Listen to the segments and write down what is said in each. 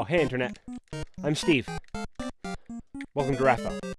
Oh, hey, Internet. I'm Steve. Welcome to Rathbell.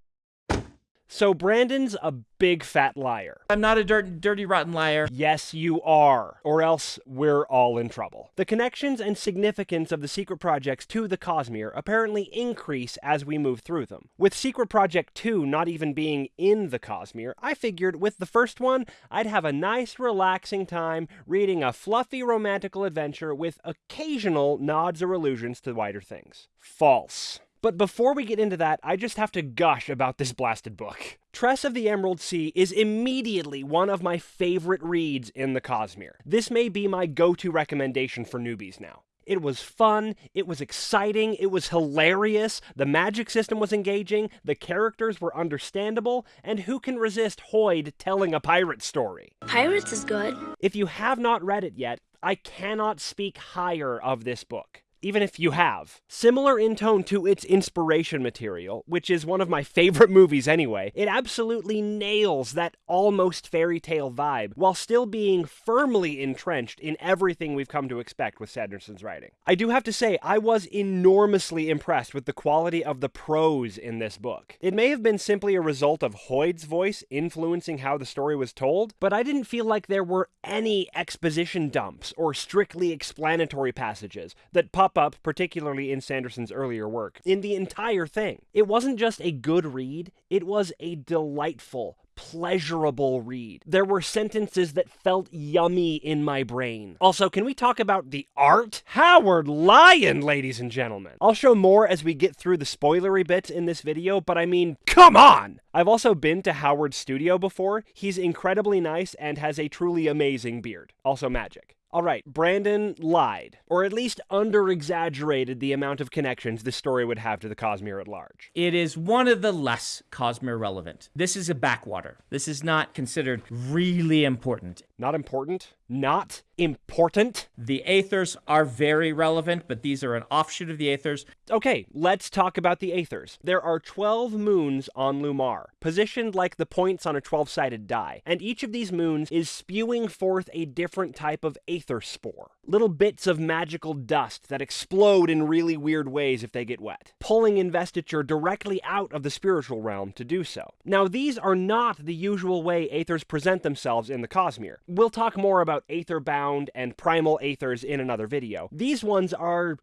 So, Brandon's a big fat liar. I'm not a dirt, dirty, rotten liar. Yes, you are, or else we're all in trouble. The connections and significance of the secret projects to the Cosmere apparently increase as we move through them. With Secret Project 2 not even being in the Cosmere, I figured with the first one, I'd have a nice, relaxing time reading a fluffy, romantical adventure with occasional nods or allusions to wider things. False. But before we get into that, I just have to gush about this blasted book. Tress of the Emerald Sea is immediately one of my favorite reads in the Cosmere. This may be my go-to recommendation for newbies now. It was fun, it was exciting, it was hilarious, the magic system was engaging, the characters were understandable, and who can resist Hoid telling a pirate story? Pirates is good. If you have not read it yet, I cannot speak higher of this book even if you have. Similar in tone to its inspiration material, which is one of my favorite movies anyway, it absolutely nails that almost fairy tale vibe while still being firmly entrenched in everything we've come to expect with Sanderson's writing. I do have to say, I was enormously impressed with the quality of the prose in this book. It may have been simply a result of Hoid's voice influencing how the story was told, but I didn't feel like there were any exposition dumps or strictly explanatory passages that pop up, particularly in Sanderson's earlier work, in the entire thing. It wasn't just a good read, it was a delightful, pleasurable read. There were sentences that felt yummy in my brain. Also, can we talk about the art? Howard Lyon, ladies and gentlemen. I'll show more as we get through the spoilery bits in this video, but I mean, come on! I've also been to Howard's studio before. He's incredibly nice and has a truly amazing beard. Also magic. All right, Brandon lied, or at least under exaggerated the amount of connections this story would have to the Cosmere at large. It is one of the less Cosmere relevant. This is a backwater. This is not considered really important. Not important? Not important? The Aethers are very relevant, but these are an offshoot of the Aethers. Okay, let's talk about the Aethers. There are 12 moons on Lumar, positioned like the points on a 12 sided die, and each of these moons is spewing forth a different type of Aether spore. Little bits of magical dust that explode in really weird ways if they get wet, pulling investiture directly out of the spiritual realm to do so. Now, these are not the usual way Aethers present themselves in the Cosmere. We'll talk more about Aetherbound and Primal Aethers in another video. These ones are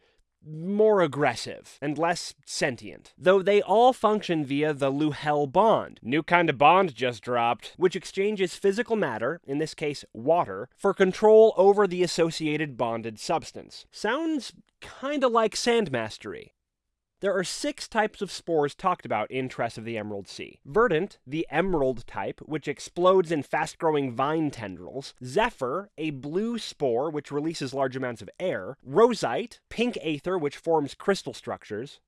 more aggressive and less sentient, though they all function via the Luhel bond. New kind of bond just dropped, which exchanges physical matter, in this case water, for control over the associated bonded substance. Sounds kinda like sand mastery. There are six types of spores talked about in Tress of the Emerald Sea. Verdant, the emerald type, which explodes in fast-growing vine tendrils. Zephyr, a blue spore which releases large amounts of air. Rosite, pink aether which forms crystal structures.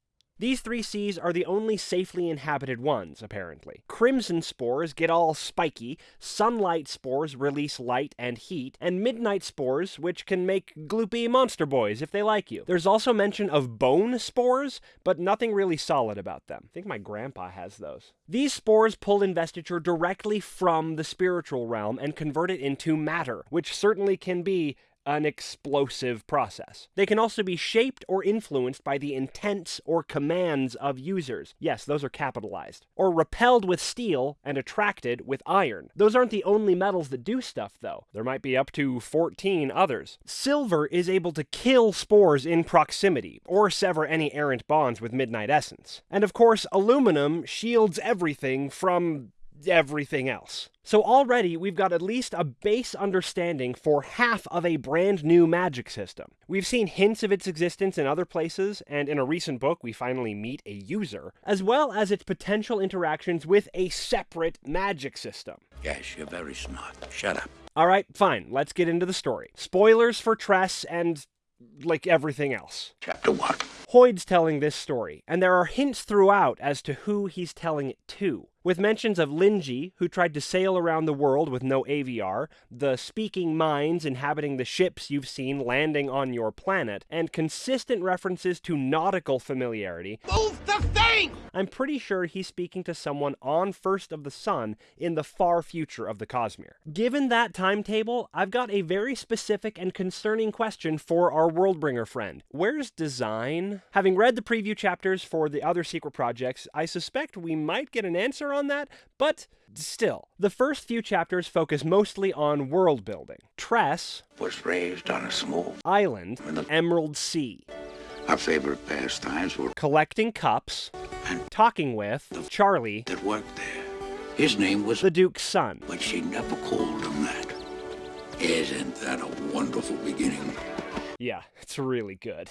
These three seas are the only safely inhabited ones, apparently. Crimson spores get all spiky, sunlight spores release light and heat, and midnight spores, which can make gloopy monster boys if they like you. There's also mention of bone spores, but nothing really solid about them. I think my grandpa has those. These spores pull investiture directly from the spiritual realm and convert it into matter, which certainly can be an explosive process. They can also be shaped or influenced by the intents or commands of users. Yes, those are capitalized. Or repelled with steel and attracted with iron. Those aren't the only metals that do stuff, though. There might be up to 14 others. Silver is able to kill spores in proximity, or sever any errant bonds with Midnight Essence. And of course, aluminum shields everything from everything else. So already we've got at least a base understanding for half of a brand new magic system. We've seen hints of its existence in other places, and in a recent book we finally meet a user, as well as its potential interactions with a separate magic system. Yes, you're very smart. Shut up. Alright, fine, let's get into the story. Spoilers for Tress and like everything else. Chapter 1. Hoid's telling this story, and there are hints throughout as to who he's telling it to. With mentions of Linji, who tried to sail around the world with no AVR, the speaking minds inhabiting the ships you've seen landing on your planet, and consistent references to nautical familiarity. Move the thing! I'm pretty sure he's speaking to someone on First of the Sun in the far future of the Cosmere. Given that timetable, I've got a very specific and concerning question for our Worldbringer friend. Where's design? Having read the preview chapters for the other secret projects, I suspect we might get an answer on that, but still. The first few chapters focus mostly on world building. Tress, Was raised on a small. Island, in the Emerald Sea, Our favorite pastimes were collecting cups, and talking with the Charlie, that worked there. His name was, the Duke's son. but she never called him that. Isn't that a wonderful beginning? Yeah, it's really good.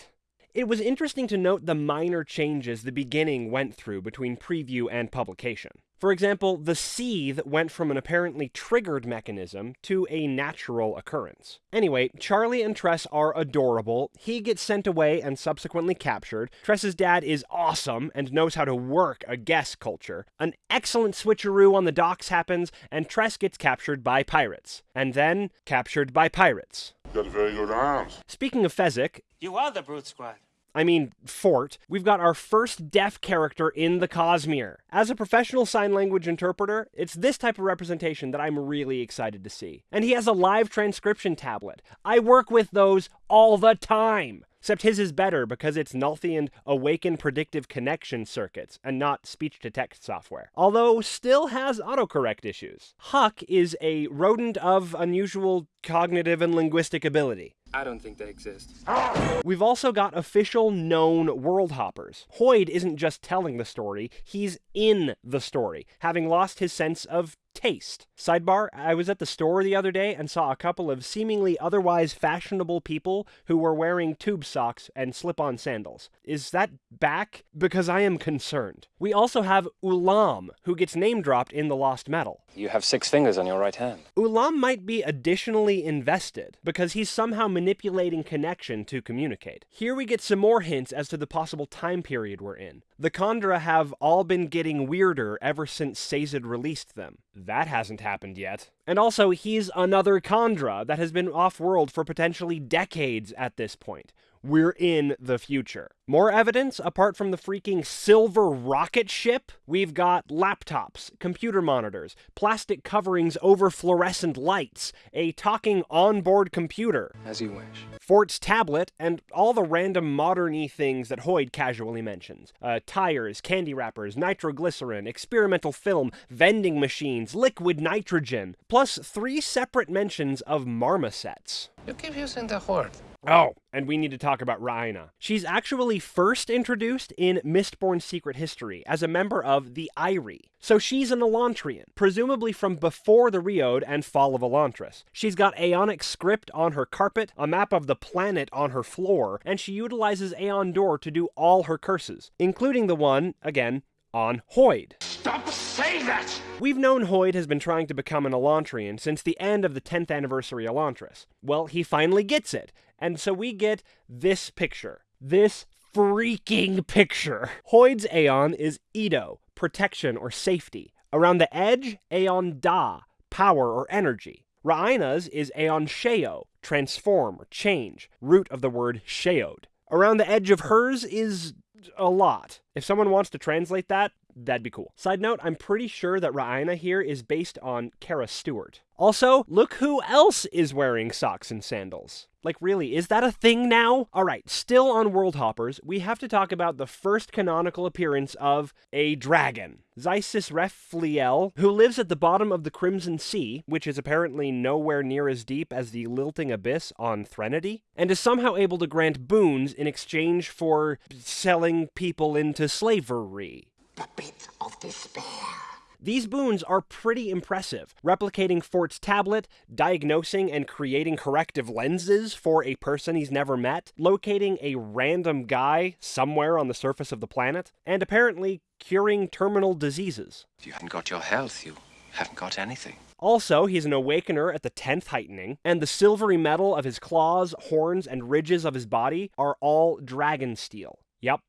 It was interesting to note the minor changes the beginning went through between preview and publication. For example, the seethe went from an apparently triggered mechanism to a natural occurrence. Anyway, Charlie and Tress are adorable. He gets sent away and subsequently captured. Tress's dad is awesome and knows how to work a guess culture. An excellent switcheroo on the docks happens, and Tress gets captured by pirates. And then captured by pirates. Got very good arms. Speaking of Fezzik, You are the Brute Squad. I mean, Fort, we've got our first deaf character in the Cosmere. As a professional sign language interpreter, it's this type of representation that I'm really excited to see. And he has a live transcription tablet. I work with those all the time. Except his is better because it's Nalthian Awaken Predictive Connection circuits and not speech to text software. Although still has autocorrect issues. Huck is a rodent of unusual cognitive and linguistic ability. I don't think they exist. We've also got official known world hoppers. Hoid isn't just telling the story, he's in the story, having lost his sense of taste. Sidebar, I was at the store the other day and saw a couple of seemingly otherwise fashionable people who were wearing tube socks and slip on sandals. Is that back? Because I am concerned. We also have Ulaam, who gets name dropped in The Lost Metal. You have six fingers on your right hand. Ulaam might be additionally invested because he's somehow manipulating connection to communicate. Here we get some more hints as to the possible time period we're in. The Kandra have all been getting weirder ever since Sazed released them. That hasn't happened yet. And also, he's another Kandra that has been off world for potentially decades at this point. We're in the future. More evidence apart from the freaking silver rocket ship? We've got laptops, computer monitors, plastic coverings over fluorescent lights, a talking onboard computer, As you wish. Fort's tablet, and all the random modern y things that Hoid casually mentions. Uh, tires, candy wrappers, nitroglycerin, experimental film, vending machines, liquid nitrogen, plus three separate mentions of marmosets. You keep using the word. Oh, and we need to talk about Riina. She's actually first introduced in Mistborn Secret History as a member of the Ire. So she's an Elantrian, presumably from before the Reod and fall of Elantris. She's got Aeonic script on her carpet, a map of the planet on her floor, and she utilizes AonDor to do all her curses, including the one, again, on Hoid. Stop saying that! We've known Hoid has been trying to become an Elantrian since the end of the 10th anniversary Elantris. Well, he finally gets it, and so we get this picture. This freaking picture. Hoid's Aeon is Edo, protection or safety. Around the edge, Aeon Da, power or energy. Riina's is Aeon Sheo, transform or change, root of the word Sheod. Around the edge of hers is a lot. If someone wants to translate that, that'd be cool. Side note, I'm pretty sure that Riina here is based on Kara Stewart. Also, look who else is wearing socks and sandals. Like, really, is that a thing now? Alright, still on World Hoppers, we have to talk about the first canonical appearance of a dragon. Xisis Refliel, who lives at the bottom of the Crimson Sea, which is apparently nowhere near as deep as the Lilting Abyss on Threnody, and is somehow able to grant boons in exchange for selling people into slavery. The pit of despair. These boons are pretty impressive, replicating Fort's tablet, diagnosing and creating corrective lenses for a person he's never met, locating a random guy somewhere on the surface of the planet, and apparently curing terminal diseases. If you haven't got your health, you haven't got anything. Also, he's an awakener at the 10th heightening, and the silvery metal of his claws, horns, and ridges of his body are all dragon steel. Yep.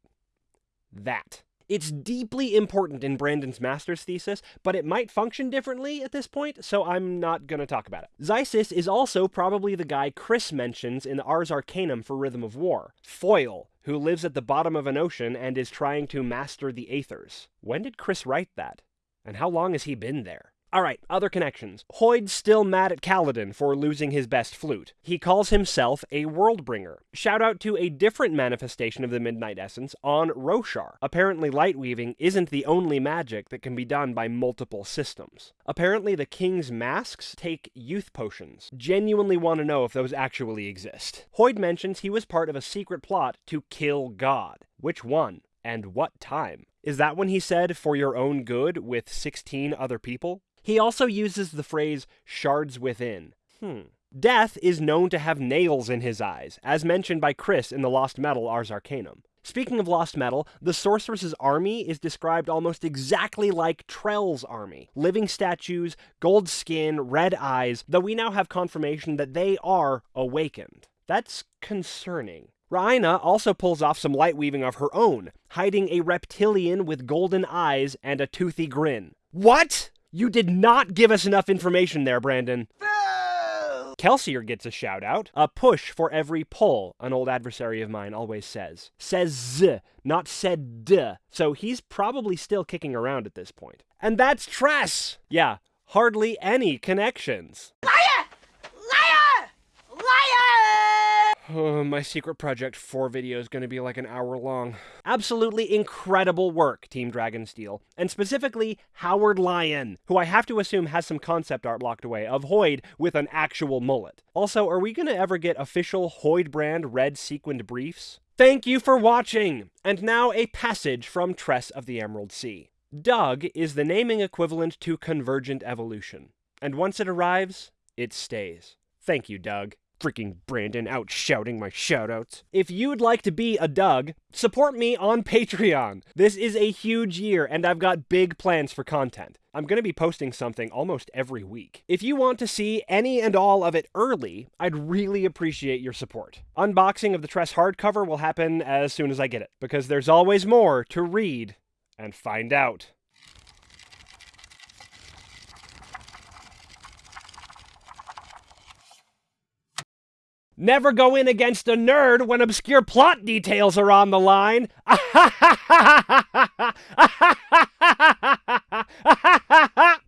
That. It's deeply important in Brandon's master's thesis, but it might function differently at this point, so I'm not gonna talk about it. Xisis is also probably the guy Chris mentions in the Ars Arcanum for Rhythm of War. Foil, who lives at the bottom of an ocean and is trying to master the Aethers. When did Chris write that? And how long has he been there? Alright, other connections. Hoid's still mad at Kaladin for losing his best flute. He calls himself a Worldbringer. Shout out to a different manifestation of the Midnight Essence on Roshar. Apparently, light weaving isn't the only magic that can be done by multiple systems. Apparently, the King's masks take youth potions. Genuinely want to know if those actually exist. Hoid mentions he was part of a secret plot to kill God. Which one? And what time? Is that when he said, for your own good, with 16 other people? He also uses the phrase shards within. Hmm. Death is known to have nails in his eyes, as mentioned by Chris in the Lost Metal Ars Arcanum. Speaking of Lost Metal, the Sorceress's army is described almost exactly like Trell's army. Living statues, gold skin, red eyes, though we now have confirmation that they are awakened. That's concerning. Riina also pulls off some light weaving of her own, hiding a reptilian with golden eyes and a toothy grin. What? You did not give us enough information there, Brandon. Kelsier gets a shout out. A push for every pull, an old adversary of mine always says. Says z, not said d. So he's probably still kicking around at this point. And that's Tress! Yeah, hardly any connections. Oh, my secret project 4 video is going to be like an hour long. Absolutely incredible work, Team Dragonsteel, and specifically Howard Lyon, who I have to assume has some concept art locked away of Hoid with an actual mullet. Also, are we going to ever get official Hoid brand red sequined briefs? Thank you for watching! And now a passage from Tress of the Emerald Sea. Doug is the naming equivalent to convergent evolution, and once it arrives, it stays. Thank you, Doug freaking Brandon out shouting my shoutouts. If you'd like to be a Doug, support me on Patreon. This is a huge year and I've got big plans for content. I'm going to be posting something almost every week. If you want to see any and all of it early, I'd really appreciate your support. Unboxing of the Tress hardcover will happen as soon as I get it, because there's always more to read and find out. Never go in against a nerd when obscure plot details are on the line.